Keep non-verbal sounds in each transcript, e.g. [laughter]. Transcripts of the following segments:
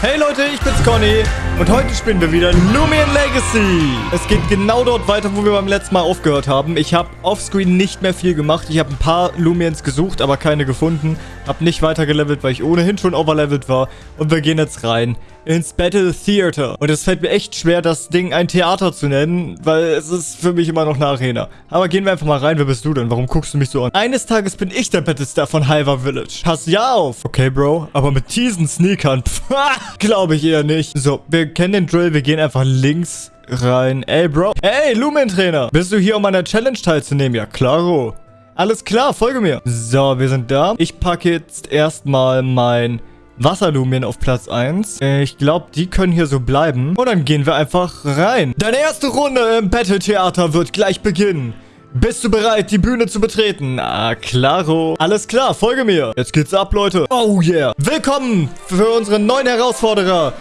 Hey Leute, ich bin's Conny und heute spielen wir wieder Lumion Legacy. Es geht genau dort weiter, wo wir beim letzten Mal aufgehört haben. Ich habe offscreen nicht mehr viel gemacht. Ich habe ein paar Lumions gesucht, aber keine gefunden. Habe nicht weiter gelevelt, weil ich ohnehin schon overlevelt war. Und wir gehen jetzt rein ins Battle Theater. Und es fällt mir echt schwer, das Ding ein Theater zu nennen, weil es ist für mich immer noch eine Arena. Aber gehen wir einfach mal rein. Wer bist du denn? Warum guckst du mich so an? Eines Tages bin ich der Battlestar von Halva Village. Pass ja auf. Okay, Bro. Aber mit diesen Sneakern, [laughs] glaube ich eher nicht. So, wir kennen den Drill. Wir gehen einfach links rein. Ey, Bro. Hey, Lumen-Trainer. Bist du hier, um an der Challenge teilzunehmen? Ja, klaro. Alles klar, folge mir. So, wir sind da. Ich packe jetzt erstmal mein Wasserlumien auf Platz 1. Ich glaube, die können hier so bleiben. Und dann gehen wir einfach rein. Deine erste Runde im Battle-Theater wird gleich beginnen. Bist du bereit, die Bühne zu betreten? Ah, klaro. Alles klar, folge mir. Jetzt geht's ab, Leute. Oh yeah. Willkommen für unseren neuen Herausforderer.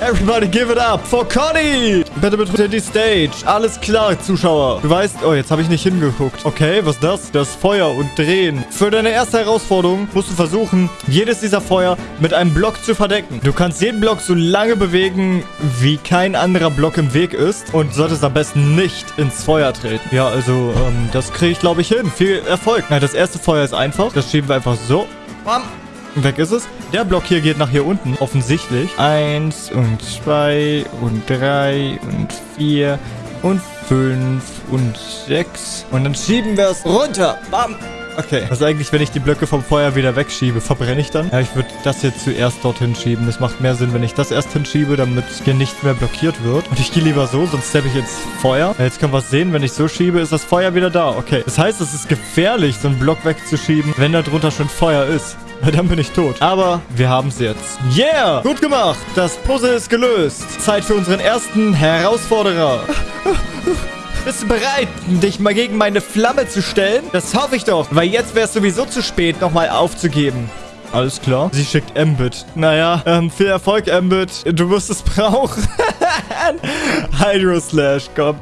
Everybody give it up for Conny! Bitte betrete die Stage. Alles klar, Zuschauer. Du weißt... Oh, jetzt habe ich nicht hingeguckt. Okay, was ist das? Das Feuer und Drehen. Für deine erste Herausforderung musst du versuchen, jedes dieser Feuer mit einem Block zu verdecken. Du kannst jeden Block so lange bewegen, wie kein anderer Block im Weg ist. Und solltest am besten nicht ins Feuer treten. Ja, also, ähm, das kriege ich, glaube ich, hin. Viel Erfolg. Na, das erste Feuer ist einfach. Das schieben wir einfach so. Bam. Weg ist es. Der Block hier geht nach hier unten, offensichtlich. Eins und zwei und drei und vier und fünf und sechs. Und dann schieben wir es runter. Bam. Okay. Was eigentlich, wenn ich die Blöcke vom Feuer wieder wegschiebe? Verbrenne ich dann? Ja, ich würde das jetzt zuerst dorthin schieben. Das macht mehr Sinn, wenn ich das erst hinschiebe, damit hier nicht mehr blockiert wird. Und ich gehe lieber so, sonst steppe ich ins Feuer. Ja, jetzt können wir es sehen. Wenn ich so schiebe, ist das Feuer wieder da. Okay. Das heißt, es ist gefährlich, so einen Block wegzuschieben, wenn da drunter schon Feuer ist. Dann bin ich tot. Aber wir haben es jetzt. Yeah! Gut gemacht. Das Puzzle ist gelöst. Zeit für unseren ersten Herausforderer. Bist du bereit, dich mal gegen meine Flamme zu stellen? Das hoffe ich doch. Weil jetzt wäre es sowieso zu spät, nochmal aufzugeben. Alles klar. Sie schickt Ambit. Naja, ähm, viel Erfolg, Ambit. Du wirst es brauchen. [laughs] Hydro Slash, komm.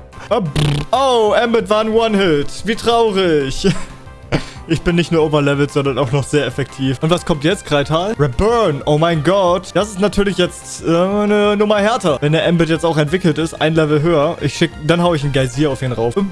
Oh, Ambit war ein One-Hit. Wie traurig. Ich bin nicht nur overlevelt, sondern auch noch sehr effektiv. Und was kommt jetzt, Kreital? Reburn. Oh mein Gott. Das ist natürlich jetzt äh, eine Nummer härter. Wenn der Ambit jetzt auch entwickelt ist, ein Level höher. Ich schick, dann hau ich einen Geysir auf ihn rauf. Und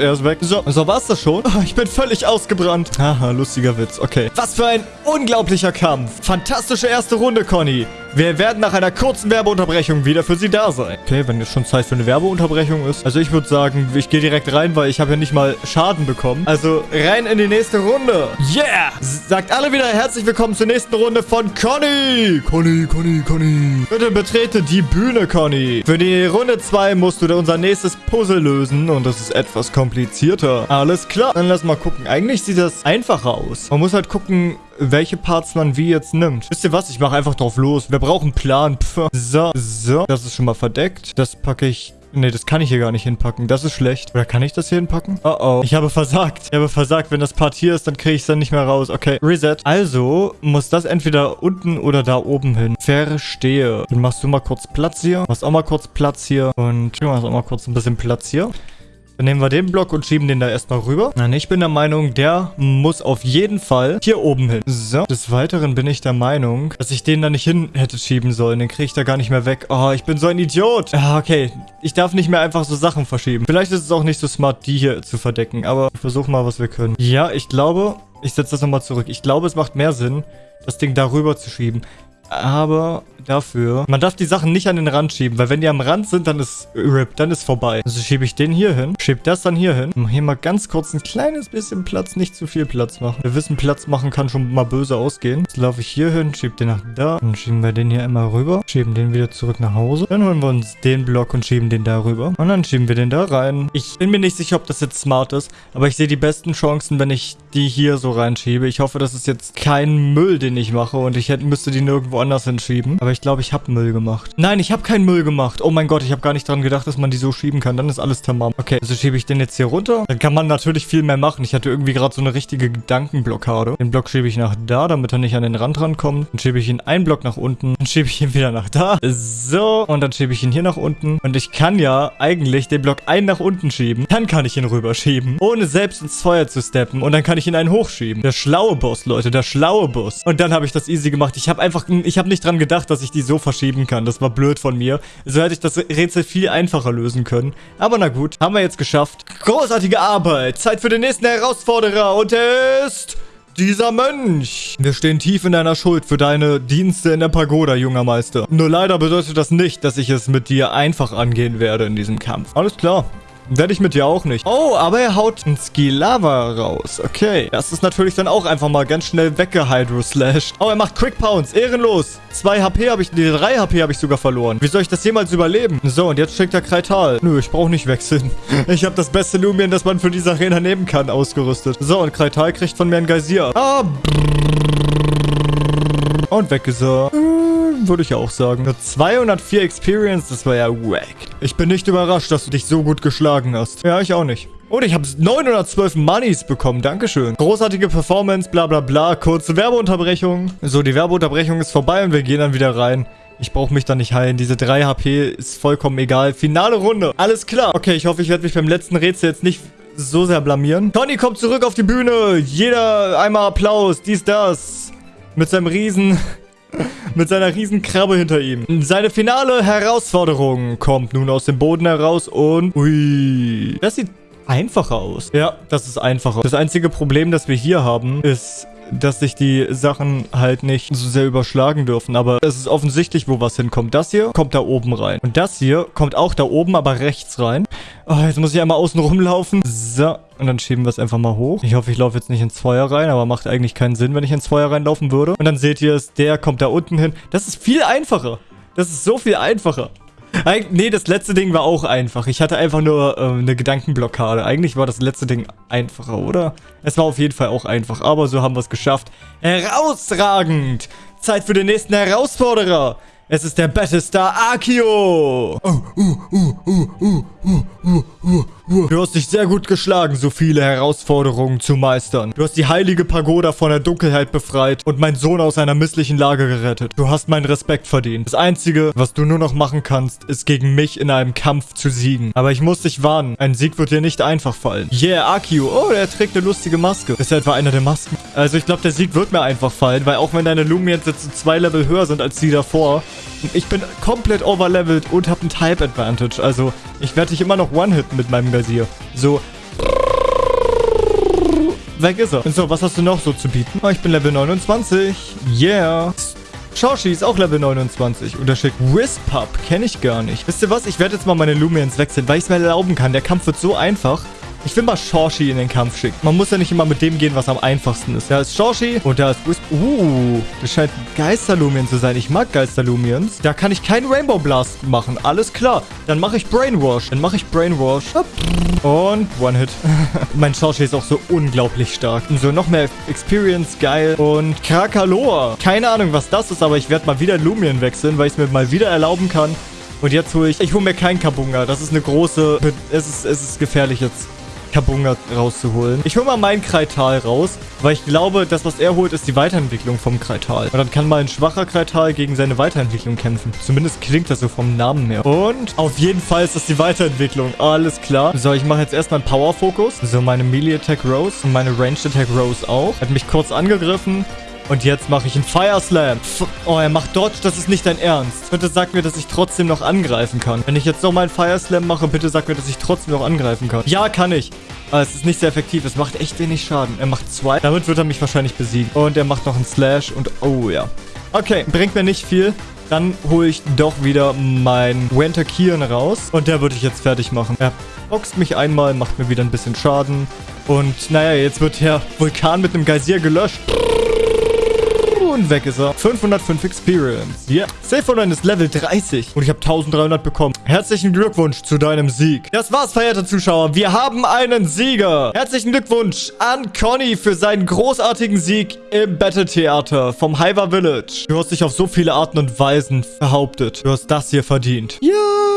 er ist weg. So, so war's das schon. Oh, ich bin völlig ausgebrannt. Haha, lustiger Witz. Okay. Was für ein unglaublicher Kampf. Fantastische erste Runde, Conny. Wir werden nach einer kurzen Werbeunterbrechung wieder für Sie da sein. Okay, wenn jetzt schon Zeit für eine Werbeunterbrechung ist. Also ich würde sagen, ich gehe direkt rein, weil ich habe ja nicht mal Schaden bekommen. Also rein in die nächste Runde. Yeah! Sagt alle wieder herzlich willkommen zur nächsten Runde von Conny. Conny, Conny, Conny. Bitte betrete die Bühne, Conny. Für die Runde 2 musst du unser nächstes Puzzle lösen und das ist etwas komplizierter. Alles klar. Dann lass mal gucken. Eigentlich sieht das einfacher aus. Man muss halt gucken, welche Parts man wie jetzt nimmt. Wisst ihr was? Ich mache einfach drauf los. Wir brauchen einen Plan. Pff. So, so. Das ist schon mal verdeckt. Das packe ich Nee, das kann ich hier gar nicht hinpacken. Das ist schlecht. Oder kann ich das hier hinpacken? Oh oh. Ich habe versagt. Ich habe versagt. Wenn das Part hier ist, dann kriege ich es dann nicht mehr raus. Okay, Reset. Also muss das entweder unten oder da oben hin. Verstehe. Dann machst du mal kurz Platz hier. Machst auch mal kurz Platz hier. Und du machst auch mal kurz ein bisschen Platz hier. Dann nehmen wir den Block und schieben den da erstmal rüber. Nein, ich bin der Meinung, der muss auf jeden Fall hier oben hin. So. Des Weiteren bin ich der Meinung, dass ich den da nicht hin hätte schieben sollen. Den kriege ich da gar nicht mehr weg. Oh, ich bin so ein Idiot. Okay. Ich darf nicht mehr einfach so Sachen verschieben. Vielleicht ist es auch nicht so smart, die hier zu verdecken. Aber ich versuche mal, was wir können. Ja, ich glaube, ich setze das nochmal zurück. Ich glaube, es macht mehr Sinn, das Ding darüber zu schieben. Aber dafür, man darf die Sachen nicht an den Rand schieben, weil wenn die am Rand sind, dann ist RIP, dann ist vorbei. Also schiebe ich den hier hin, schiebe das dann hier hin. Hier mal ganz kurz ein kleines bisschen Platz, nicht zu viel Platz machen. Wir wissen, Platz machen kann schon mal böse ausgehen. Jetzt laufe ich hier hin, schiebe den nach da. Dann schieben wir den hier immer rüber, schieben den wieder zurück nach Hause. Dann holen wir uns den Block und schieben den da rüber. Und dann schieben wir den da rein. Ich bin mir nicht sicher, ob das jetzt smart ist, aber ich sehe die besten Chancen, wenn ich die hier so reinschiebe. Ich hoffe, das ist jetzt kein Müll, den ich mache und ich hätte, müsste die nirgendwo anders hinschieben. Aber ich glaube, ich habe Müll gemacht. Nein, ich habe keinen Müll gemacht. Oh mein Gott, ich habe gar nicht dran gedacht, dass man die so schieben kann. Dann ist alles tamam. Okay, also schiebe ich den jetzt hier runter. Dann kann man natürlich viel mehr machen. Ich hatte irgendwie gerade so eine richtige Gedankenblockade. Den Block schiebe ich nach da, damit er nicht an den Rand rankommt. Dann schiebe ich ihn einen Block nach unten. Dann schiebe ich ihn wieder nach da. So, und dann schiebe ich ihn hier nach unten. Und ich kann ja eigentlich den Block einen nach unten schieben. Dann kann ich ihn rüberschieben, ohne selbst ins Feuer zu steppen. Und dann kann ich mich in einen hochschieben. Der schlaue Boss, Leute, der schlaue Boss. Und dann habe ich das easy gemacht. Ich habe einfach, ich habe nicht dran gedacht, dass ich die so verschieben kann. Das war blöd von mir. So hätte ich das Rätsel viel einfacher lösen können. Aber na gut, haben wir jetzt geschafft. Großartige Arbeit. Zeit für den nächsten Herausforderer. Und er ist dieser Mönch. Wir stehen tief in deiner Schuld für deine Dienste in der Pagoda, junger Meister. Nur leider bedeutet das nicht, dass ich es mit dir einfach angehen werde in diesem Kampf. Alles klar. Werde ich mit dir auch nicht. Oh, aber er haut ein Skilava raus. Okay. Das ist natürlich dann auch einfach mal ganz schnell weggehydroslashed. Oh, er macht Quick Pounce. Ehrenlos. 2 HP habe ich, nee, 3 HP habe ich sogar verloren. Wie soll ich das jemals überleben? So, und jetzt schickt er Kreital. Nö, ich brauche nicht wechseln. [laughs] Ich habe das beste Lumion, das man für diese Arena nehmen kann, ausgerüstet. So, und Kreital kriegt von mir ein Geysir. Ah, und weg ist er. Würde ich auch sagen. Nur 204 Experience, das war ja wack. Ich bin nicht überrascht, dass du dich so gut geschlagen hast. Ja, ich auch nicht. Und ich habe 912 Moneys bekommen. Dankeschön. Großartige Performance, bla bla bla. Kurze Werbeunterbrechung. So, die Werbeunterbrechung ist vorbei und wir gehen dann wieder rein. Ich brauche mich da nicht heilen. Diese 3 HP ist vollkommen egal. Finale Runde. Alles klar. Okay, ich hoffe, ich werde mich beim letzten Rätsel jetzt nicht so sehr blamieren. Tony kommt zurück auf die Bühne. Jeder einmal Applaus. Dies, das. Mit seinem riesen... [laughs] mit seiner riesen Krabbe hinter ihm. Seine finale Herausforderung kommt nun aus dem Boden heraus und... Ui. Das sieht einfacher aus. Ja, das ist einfacher. Das einzige Problem, das wir hier haben, ist dass sich die Sachen halt nicht so sehr überschlagen dürfen. Aber es ist offensichtlich, wo was hinkommt. Das hier kommt da oben rein. Und das hier kommt auch da oben, aber rechts rein. Oh, jetzt muss ich einmal außen rumlaufen. So. Und dann schieben wir es einfach mal hoch. Ich hoffe, ich laufe jetzt nicht ins Feuer rein, aber macht eigentlich keinen Sinn, wenn ich ins Feuer reinlaufen würde. Und dann seht ihr es, der kommt da unten hin. Das ist viel einfacher. Das ist so viel einfacher. Nee, das letzte Ding war auch einfach. Ich hatte einfach nur ähm, eine Gedankenblockade. Eigentlich war das letzte Ding einfacher, oder? Es war auf jeden Fall auch einfach, aber so haben wir es geschafft. Herausragend! Zeit für den nächsten Herausforderer. Es ist der Battlestar Akio. Du hast dich sehr gut geschlagen, so viele Herausforderungen zu meistern. Du hast die heilige Pagoda von der Dunkelheit befreit und meinen Sohn aus einer misslichen Lage gerettet. Du hast meinen Respekt verdient. Das Einzige, was du nur noch machen kannst, ist gegen mich in einem Kampf zu siegen. Aber ich muss dich warnen, ein Sieg wird dir nicht einfach fallen. Yeah, Akio. Oh, der trägt eine lustige Maske. Ist er etwa einer der Masken? Also ich glaube, der Sieg wird mir einfach fallen, weil auch wenn deine Lumiens jetzt zwei Level höher sind als die davor, ich bin komplett overlevelt und habe einen Type Advantage. Also, ich werde dich immer noch one-hitten mit meinem Gazier. So. Weg ist er. So, was hast du noch so zu bieten? Oh, ich bin Level 29. Yeah. Shoshi ist auch Level 29. Und er schickt Wispup. Kenne ich gar nicht. Wisst ihr was? Ich werde jetzt mal meine Lumiens wechseln, weil ich es mir erlauben kann. Der Kampf wird so einfach. Ich will mal Shorshi in den Kampf schicken. Man muss ja nicht immer mit dem gehen, was am einfachsten ist. Da ist Shorshi und da ist Wisp. Uh, das scheint Geisterlumien zu sein. Ich mag Geisterlumiens. Da kann ich keinen Rainbow Blast machen. Alles klar. Dann mache ich Brainwash. Dann mache ich Brainwash. Und One-Hit. [laughs] mein Shorshi ist auch so unglaublich stark. So, noch mehr Experience. Geil. Und Krakaloa. Keine Ahnung, was das ist, aber ich werde mal wieder Lumien wechseln, weil ich es mir mal wieder erlauben kann. Und jetzt hole ich... Ich hole mir keinen Kabunga. Das ist eine große... Es ist, es ist gefährlich jetzt. Kabunga rauszuholen. Ich hole mal meinen Kreital raus, weil ich glaube, das, was er holt, ist die Weiterentwicklung vom Kreital. Und dann kann mal ein schwacher Kreital gegen seine Weiterentwicklung kämpfen. Zumindest klingt das so vom Namen her. Und auf jeden Fall ist das die Weiterentwicklung. Alles klar. So, ich mache jetzt erstmal einen Power-Fokus. So, meine Melee-Attack Rose und meine Ranged-Attack Rose auch. Hat mich kurz angegriffen. Und jetzt mache ich einen Fire Slam. Oh, er macht Dodge. Das ist nicht dein Ernst. Bitte sag mir, dass ich trotzdem noch angreifen kann. Wenn ich jetzt noch mal einen Fire Slam mache, bitte sag mir, dass ich trotzdem noch angreifen kann. Ja, kann ich. Aber es ist nicht sehr effektiv. Es macht echt wenig Schaden. Er macht zwei. Damit wird er mich wahrscheinlich besiegen. Und er macht noch einen Slash. Und oh ja. Okay, bringt mir nicht viel. Dann hole ich doch wieder meinen Winter Kian raus. Und der würde ich jetzt fertig machen. Er boxt mich einmal, macht mir wieder ein bisschen Schaden. Und naja, jetzt wird der Vulkan mit einem Geysir gelöscht. Und weg ist er. 505 Experience. Ja. Yeah. Safe Online ist Level 30. Und ich habe 1300 bekommen. Herzlichen Glückwunsch zu deinem Sieg. Das war's, verehrte Zuschauer. Wir haben einen Sieger. Herzlichen Glückwunsch an Conny für seinen großartigen Sieg im Battle Theater vom Hyver Village. Du hast dich auf so viele Arten und Weisen behauptet. Du hast das hier verdient. Ja.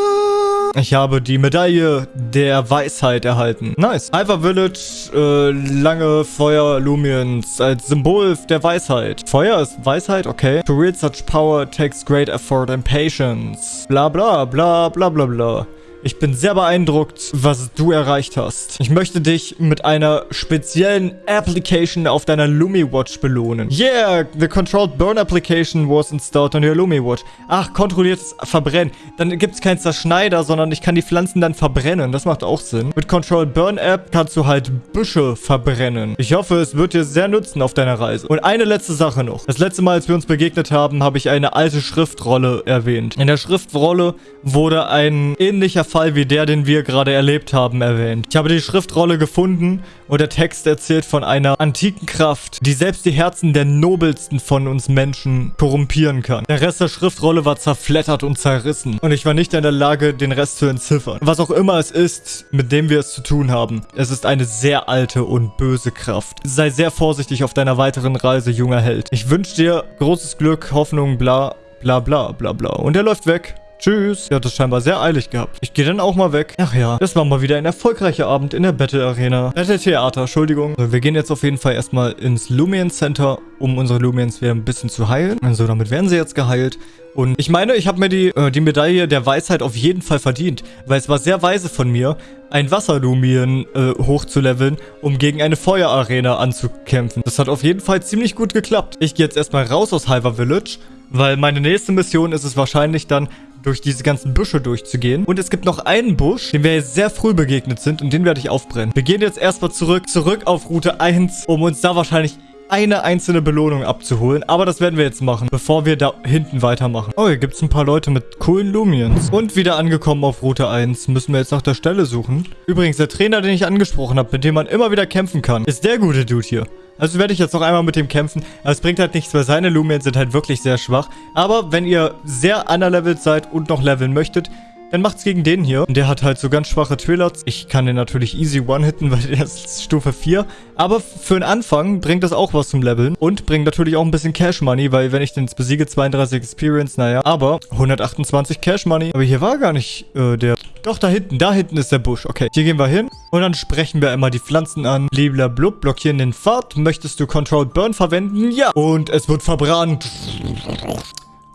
Ich habe die Medaille der Weisheit erhalten. Nice. Hyper Village, äh, lange Feuer Lumiens als Symbol der Weisheit. Feuer ist Weisheit, okay. To wield such power takes great effort and patience. Bla bla bla bla bla bla. Ich bin sehr beeindruckt, was du erreicht hast. Ich möchte dich mit einer speziellen Application auf deiner Lumi Watch belohnen. Yeah, the controlled burn application was installed on your Lumi Watch. Ach, kontrolliertes Verbrennen. Dann gibt es keinen Zerschneider, sondern ich kann die Pflanzen dann verbrennen. Das macht auch Sinn. Mit Controlled Burn App kannst du halt Büsche verbrennen. Ich hoffe, es wird dir sehr nützen auf deiner Reise. Und eine letzte Sache noch. Das letzte Mal, als wir uns begegnet haben, habe ich eine alte Schriftrolle erwähnt. In der Schriftrolle wurde ein ähnlicher Fall wie der, den wir gerade erlebt haben, erwähnt. Ich habe die Schriftrolle gefunden und der Text erzählt von einer antiken Kraft, die selbst die Herzen der nobelsten von uns Menschen korrumpieren kann. Der Rest der Schriftrolle war zerflettert und zerrissen und ich war nicht in der Lage, den Rest zu entziffern. Was auch immer es ist, mit dem wir es zu tun haben, es ist eine sehr alte und böse Kraft. Sei sehr vorsichtig auf deiner weiteren Reise, junger Held. Ich wünsche dir großes Glück, Hoffnung, bla, bla, bla, bla, bla. Und er läuft weg. Tschüss. Er hat es scheinbar sehr eilig gehabt. Ich gehe dann auch mal weg. Ach ja, das war mal wieder ein erfolgreicher Abend in der Battle Arena. Battle Theater, Entschuldigung. So, wir gehen jetzt auf jeden Fall erstmal ins Lumion Center, um unsere Lumions wieder ein bisschen zu heilen. Also damit werden sie jetzt geheilt. Und ich meine, ich habe mir die, äh, die Medaille der Weisheit auf jeden Fall verdient, weil es war sehr weise von mir, ein Wasserlumien äh, hochzuleveln, um gegen eine Feuerarena anzukämpfen. Das hat auf jeden Fall ziemlich gut geklappt. Ich gehe jetzt erstmal raus aus Hyper Village, weil meine nächste Mission ist es wahrscheinlich dann, durch diese ganzen Büsche durchzugehen. Und es gibt noch einen Busch, dem wir jetzt sehr früh begegnet sind und den werde ich aufbrennen. Wir gehen jetzt erstmal zurück, zurück auf Route 1, um uns da wahrscheinlich eine einzelne Belohnung abzuholen. Aber das werden wir jetzt machen, bevor wir da hinten weitermachen. Oh, hier gibt es ein paar Leute mit coolen Lumiens. Und wieder angekommen auf Route 1. Müssen wir jetzt nach der Stelle suchen. Übrigens, der Trainer, den ich angesprochen habe, mit dem man immer wieder kämpfen kann, ist der gute Dude hier. Also werde ich jetzt noch einmal mit dem kämpfen. Aber es bringt halt nichts, weil seine Lumiens sind halt wirklich sehr schwach. Aber wenn ihr sehr underlevelt seid und noch leveln möchtet, dann macht's gegen den hier. Der hat halt so ganz schwache Twillers. Ich kann den natürlich easy one-hitten, [laughs] weil der ist Stufe 4. Aber für den Anfang bringt das auch was zum Leveln. Und bringt natürlich auch ein bisschen Cash Money, weil wenn ich den jetzt besiege, 32 Experience, naja. Aber 128 Cash Money. Aber hier war gar nicht äh, der... Doch, da hinten. Da hinten ist der Busch. Okay, hier gehen wir hin. Und dann sprechen wir einmal die Pflanzen an. Bliblablub, blockieren den Pfad. Möchtest du Controlled Burn verwenden? Ja. Und es wird verbrannt.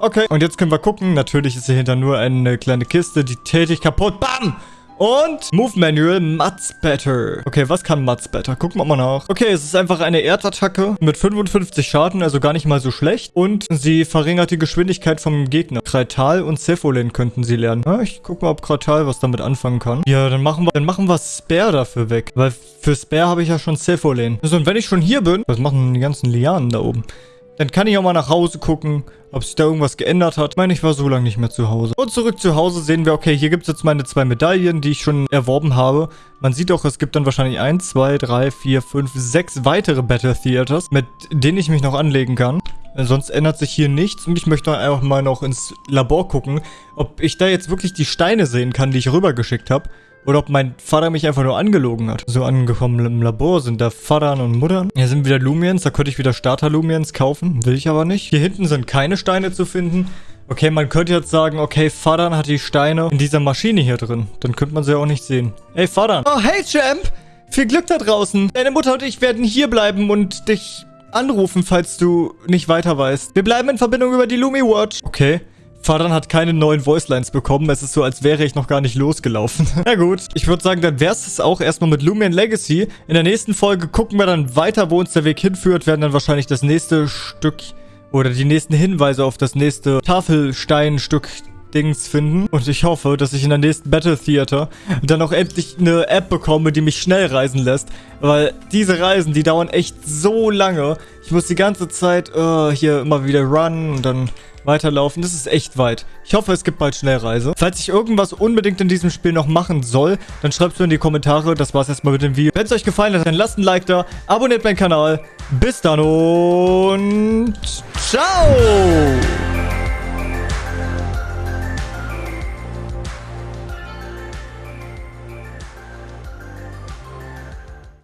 Okay, und jetzt können wir gucken. Natürlich ist hier nur eine kleine Kiste, die tätig kaputt. Bam! Und Move Manual Muds Better. Okay, was kann Muds Better? Gucken wir mal nach. Okay, es ist einfach eine Erdattacke mit 55 Schaden, also gar nicht mal so schlecht. Und sie verringert die Geschwindigkeit vom Gegner. Kratal und Cephalin könnten sie lernen. Ja, ich guck mal, ob Kratal was damit anfangen kann. Ja, dann machen wir, dann machen wir Spare dafür weg. Weil für Spare habe ich ja schon Cephalin. Also, und wenn ich schon hier bin, was machen die ganzen Lianen da oben? Dann kann ich auch mal nach Hause gucken, ob sich da irgendwas geändert hat. Ich meine, ich war so lange nicht mehr zu Hause. Und zurück zu Hause sehen wir, okay, hier gibt es jetzt meine zwei Medaillen, die ich schon erworben habe. Man sieht auch, es gibt dann wahrscheinlich 1, 2, 3, 4, 5, 6 weitere Battle Theaters, mit denen ich mich noch anlegen kann. Sonst ändert sich hier nichts und ich möchte einfach mal noch ins Labor gucken, ob ich da jetzt wirklich die Steine sehen kann, die ich rübergeschickt habe. Oder ob mein Vater mich einfach nur angelogen hat. So angekommen im Labor sind da Vatern und Muttern. Hier sind wieder Lumiens. Da könnte ich wieder Starter-Lumiens kaufen. Will ich aber nicht. Hier hinten sind keine Steine zu finden. Okay, man könnte jetzt sagen, okay, Vatern hat die Steine in dieser Maschine hier drin. Dann könnte man sie auch nicht sehen. Hey, Vatern. Oh, hey, Champ. Viel Glück da draußen. Deine Mutter und ich werden hier bleiben und dich anrufen, falls du nicht weiter weißt. Wir bleiben in Verbindung über die Lumi Watch. Okay. Fadan hat keine neuen Voicelines bekommen. Es ist so, als wäre ich noch gar nicht losgelaufen. [laughs] Na gut, ich würde sagen, dann wäre es auch erstmal mit Lumion Legacy. In der nächsten Folge gucken wir dann weiter, wo uns der Weg hinführt. Werden dann wahrscheinlich das nächste Stück oder die nächsten Hinweise auf das nächste Tafelsteinstück Dings finden. Und ich hoffe, dass ich in der nächsten Battle Theater dann auch endlich eine App bekomme, die mich schnell reisen lässt. Weil diese Reisen, die dauern echt so lange. Ich muss die ganze Zeit uh, hier immer wieder run und dann weiterlaufen. Das ist echt weit. Ich hoffe, es gibt bald Schnellreise. Falls ich irgendwas unbedingt in diesem Spiel noch machen soll, dann schreibt es mir in die Kommentare. Das war's erstmal mit dem Video. Wenn es euch gefallen hat, dann lasst ein Like da, abonniert meinen Kanal. Bis dann und ciao!